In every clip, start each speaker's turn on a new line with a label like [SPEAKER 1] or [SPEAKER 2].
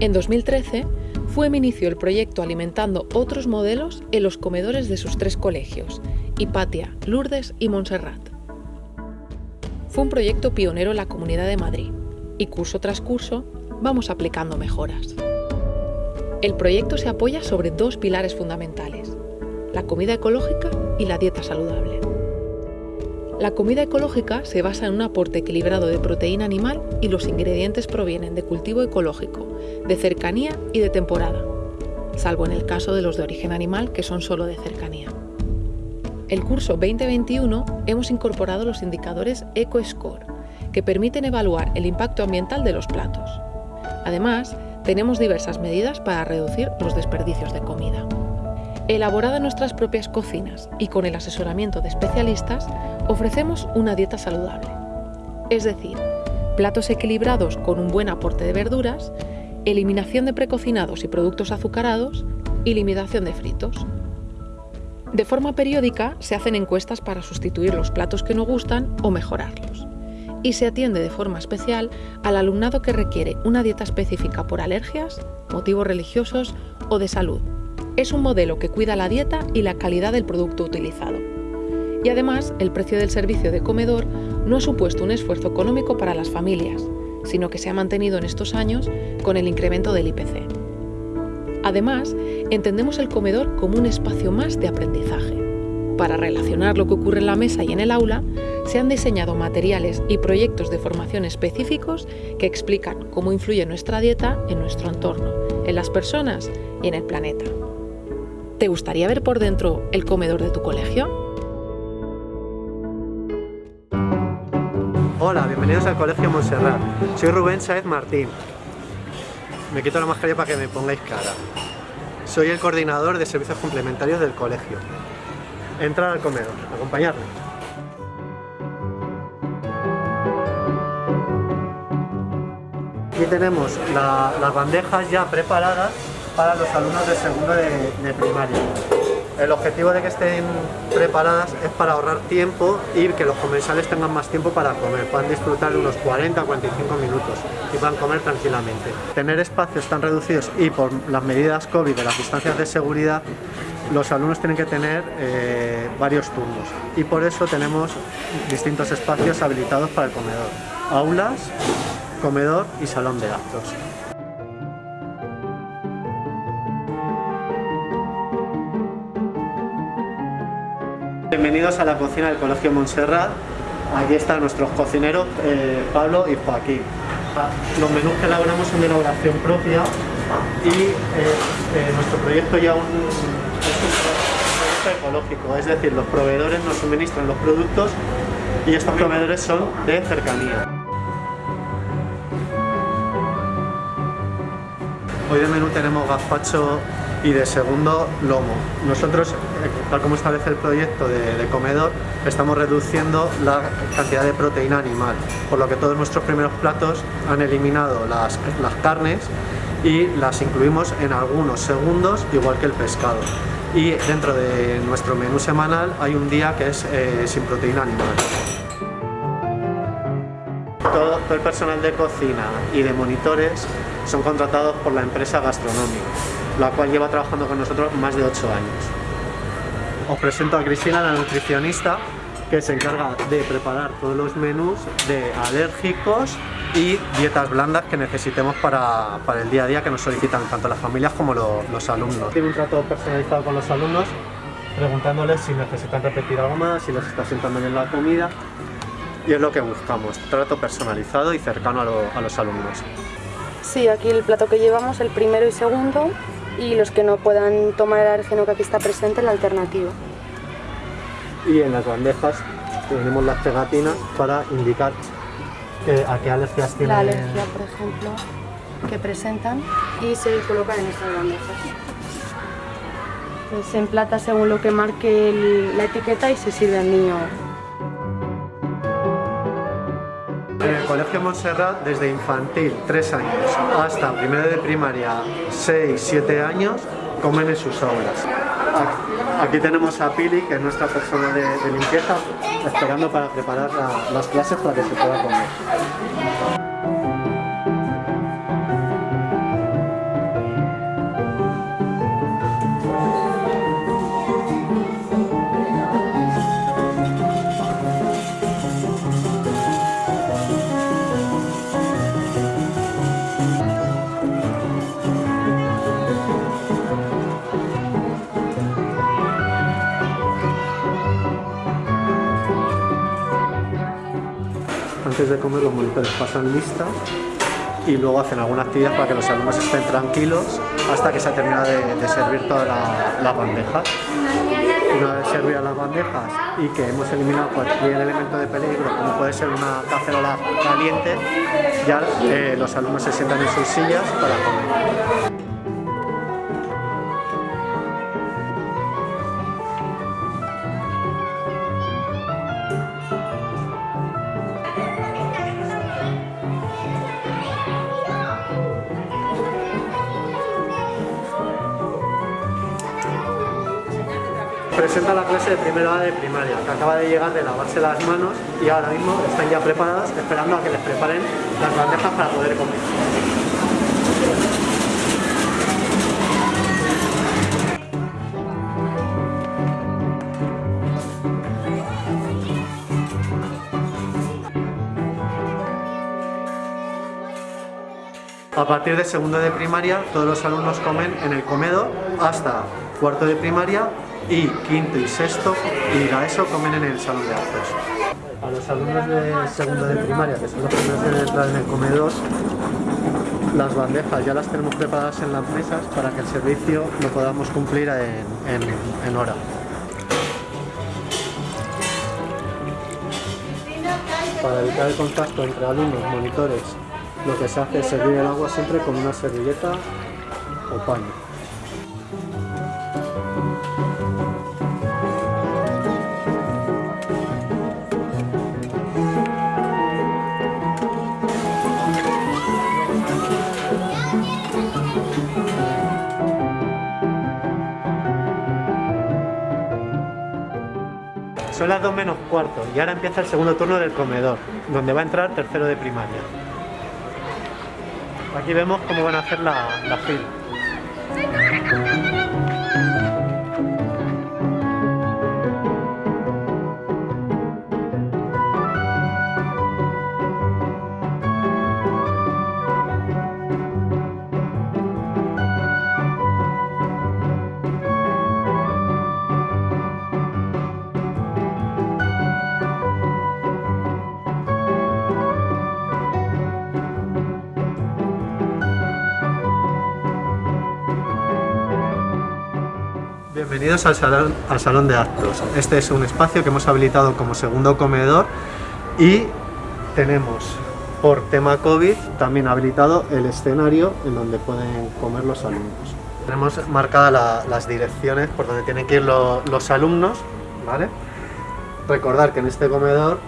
[SPEAKER 1] En 2013, FUEM inició el proyecto alimentando otros modelos en los comedores de sus tres colegios, Hipatia, Lourdes y Montserrat. Fue un proyecto pionero en la Comunidad de Madrid y curso tras curso vamos aplicando mejoras. El proyecto se apoya sobre dos pilares fundamentales, la comida ecológica y la dieta saludable. La comida ecológica se basa en un aporte equilibrado de proteína animal y los ingredientes provienen de cultivo ecológico, de cercanía y de temporada, salvo en el caso de los de origen animal que son solo de cercanía. El curso 2021 hemos incorporado los indicadores EcoScore, que permiten evaluar el impacto ambiental de los platos. Además, tenemos diversas medidas para reducir los desperdicios de comida. Elaborada en nuestras propias cocinas y con el asesoramiento de especialistas, ofrecemos una dieta saludable. Es decir, platos equilibrados con un buen aporte de verduras, eliminación de precocinados y productos azucarados y limitación de fritos. De forma periódica se hacen encuestas para sustituir los platos que no gustan o mejorarlos. Y se atiende de forma especial al alumnado que requiere una dieta específica por alergias, motivos religiosos o de salud, es un modelo que cuida la dieta y la calidad del producto utilizado. Y además, el precio del servicio de comedor no ha supuesto un esfuerzo económico para las familias, sino que se ha mantenido en estos años con el incremento del IPC. Además, entendemos el comedor como un espacio más de aprendizaje. Para relacionar lo que ocurre en la mesa y en el aula, se han diseñado materiales y proyectos de formación específicos que explican cómo influye nuestra dieta en nuestro entorno, en las personas y en el planeta. ¿Te gustaría ver por dentro el comedor de tu colegio?
[SPEAKER 2] Hola, bienvenidos al Colegio Montserrat. Soy Rubén Saez Martín. Me quito la mascarilla para que me pongáis cara. Soy el coordinador de servicios complementarios del colegio. Entrar al comedor, acompañarme. Aquí tenemos las bandejas ya preparadas para los alumnos de segundo de, primaria. El objetivo de que estén preparadas es para ahorrar tiempo y que los comensales tengan más tiempo para comer, puedan disfrutar de unos 40 45 minutos y puedan comer tranquilamente. Tener espacios tan reducidos y por las medidas COVID de las distancias de seguridad, los alumnos tienen que tener eh, varios turnos y por eso tenemos distintos espacios habilitados para el comedor. Aulas, comedor y salón de actos. Bienvenidos a la cocina del Colegio Montserrat. Aquí están nuestros cocineros, eh, Pablo y Joaquín. Los menús que elaboramos son de elaboración propia y eh, eh, nuestro proyecto ya es un proyecto ecológico, es decir, los proveedores nos suministran los productos y estos proveedores son de cercanía. Hoy de menú tenemos gazpacho y de segundo lomo. Nosotros, eh, tal como establece el proyecto de, comedor, estamos reduciendo la cantidad de proteína animal, por lo que todos nuestros primeros platos han eliminado las, carnes y las incluimos en algunos segundos, igual que el pescado. Y dentro de nuestro menú semanal hay un día que es eh, sin proteína animal. Todo el personal de cocina y de monitores son contratados por la empresa gastronómica la cual lleva trabajando con nosotros más de 8 años. Os presento a Cristina, la nutricionista, que se encarga de preparar todos los menús de alérgicos y dietas blandas que necesitemos para, el día a día que nos solicitan tanto las familias como los alumnos. Tiene un trato personalizado con los alumnos, preguntándoles si necesitan repetir algo más, si les está sentando bien la comida y es lo que buscamos, trato personalizado y cercano a, a los alumnos.
[SPEAKER 3] Sí, aquí el plato que llevamos, el primero y segundo, y los que no puedan tomar el alergeno que aquí está presente, la alternativa.
[SPEAKER 2] Y en las bandejas tenemos las pegatinas para indicar a qué alergias tienen.
[SPEAKER 3] La alergia, por ejemplo, que presentan y se colocan en estas bandejas. se emplata según lo que marque la etiqueta y se sirve al niño
[SPEAKER 2] En el Colegio Montserrat, desde infantil, 3 años, hasta primero de primaria, 6, 7 años, comen en sus aulas. Aquí tenemos a Pili, que es nuestra persona de, limpieza, esperando para preparar las clases para que se pueda comer. Antes de comer los monitores pasan lista y luego hacen alguna actividad para que los alumnos estén tranquilos hasta que se ha terminado de, servir todas las bandejas. Una vez servidas las bandejas y que hemos eliminado cualquier elemento de peligro, como puede ser una cacerola caliente, ya eh, los alumnos se sientan en sus sillas para comer. Presenta la clase de primera A de primaria, que acaba de llegar de lavarse las manos y ahora mismo están ya preparadas, esperando a que les preparen las bandejas para poder comer. A partir de segundo de primaria, todos los alumnos comen en el comedor hasta cuarto de primaria y quinto y sexto y a eso comen en el salón de actos. A los alumnos de segundo de primaria, que son los primeros en entrar en el comedor, las bandejas ya las tenemos preparadas en las mesas para que el servicio lo podamos cumplir en, en hora. Para evitar el contacto entre alumnos, monitores, lo que se hace es servir el agua siempre con una servilleta o paño. Son las 2 menos cuarto y ahora empieza el segundo turno del comedor, donde va a entrar tercero de primaria. Aquí vemos cómo van a hacer la, la fila. Bienvenidos al salón, al salón de actos. Este es un espacio que hemos habilitado como segundo comedor y tenemos por tema COVID también habilitado el escenario en donde pueden comer los alumnos. Tenemos marcadas las direcciones por donde tienen que ir los alumnos. Recordar que en este comedor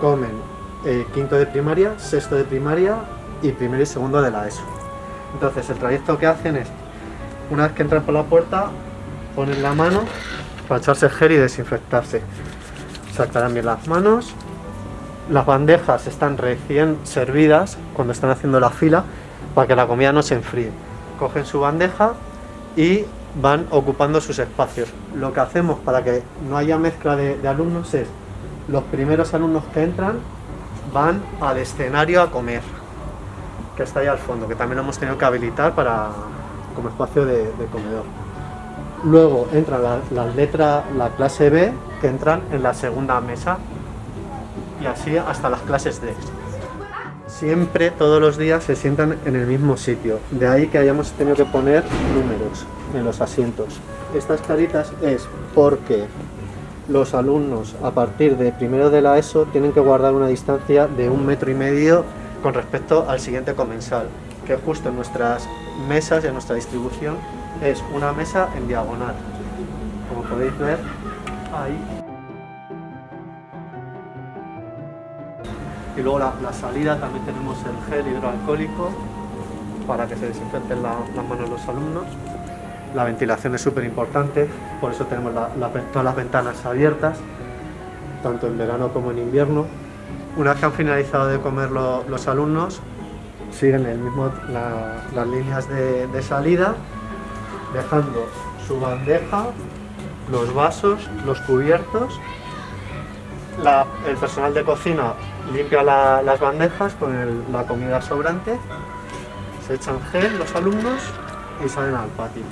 [SPEAKER 2] comen eh, quinto de primaria, sexto de primaria y primero y segundo de la ESO. Entonces el trayecto que hacen es, una vez que entran por la puerta, ponen la mano para echarse gel y desinfectarse. Sacarán bien las manos. Las bandejas están recién servidas cuando están haciendo la fila para que la comida no se enfríe. Cogen su bandeja y van ocupando sus espacios. Lo que hacemos para que no haya mezcla de, alumnos es los primeros alumnos que entran van al escenario a comer, que está ahí al fondo, que también lo hemos tenido que habilitar para, como espacio de comedor. Luego entra la, letra, la clase B, que entran en la segunda mesa. Y así hasta las clases D. Siempre, todos los días, se sientan en el mismo sitio. De ahí que hayamos tenido que poner números en los asientos. Estas caritas es porque los alumnos a partir de primero de la ESO tienen que guardar una distancia de un metro y medio con respecto al siguiente comensal, que justo en nuestras mesas y en nuestra distribución es una mesa en diagonal, como podéis ver ahí. Y luego la, salida también tenemos el gel hidroalcohólico para que se desinfecten las manos los alumnos. La ventilación es súper importante, por eso tenemos todas las ventanas abiertas, tanto en verano como en invierno. Una vez que han finalizado de comer los alumnos, siguen el mismo, las líneas de salida dejando su bandeja, los vasos, los cubiertos. el personal de cocina limpia las bandejas con la comida sobrante, se echan gel los alumnos y salen al patio.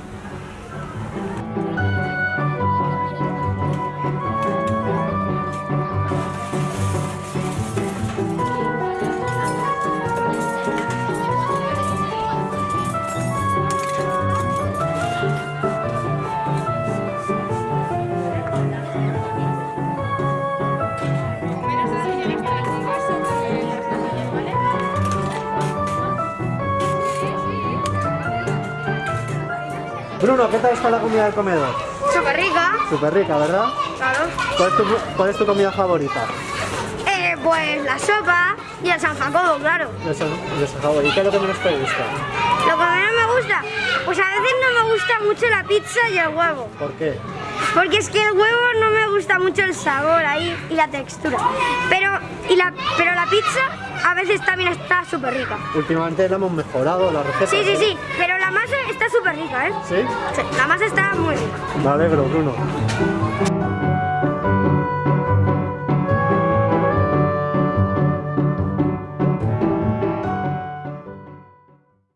[SPEAKER 2] Bruno, ¿qué tal está la comida del comedor?
[SPEAKER 4] Súper rica,
[SPEAKER 2] Súper rica, ¿verdad?
[SPEAKER 4] claro.
[SPEAKER 2] ¿Cuál es, tu, cuál es tu comida favorita?
[SPEAKER 4] Eh, pues la sopa y el San Jacobo, claro.
[SPEAKER 2] De San, de San Jacobo. ¿Y qué es lo que menos te gusta?
[SPEAKER 4] Lo que menos me gusta, pues a veces no me gusta mucho la pizza y el huevo.
[SPEAKER 2] ¿Por qué?
[SPEAKER 4] Porque es que el huevo no me gusta mucho el sabor ahí y la textura. Pero, y la, pero la pizza a veces también está súper rica.
[SPEAKER 2] Últimamente la hemos mejorado, la receta.
[SPEAKER 4] Sí, sí, sí, pero la masa está súper rica, ¿eh?
[SPEAKER 2] ¿Sí?
[SPEAKER 4] Sí, la masa está muy rica.
[SPEAKER 2] Me alegro, Bruno.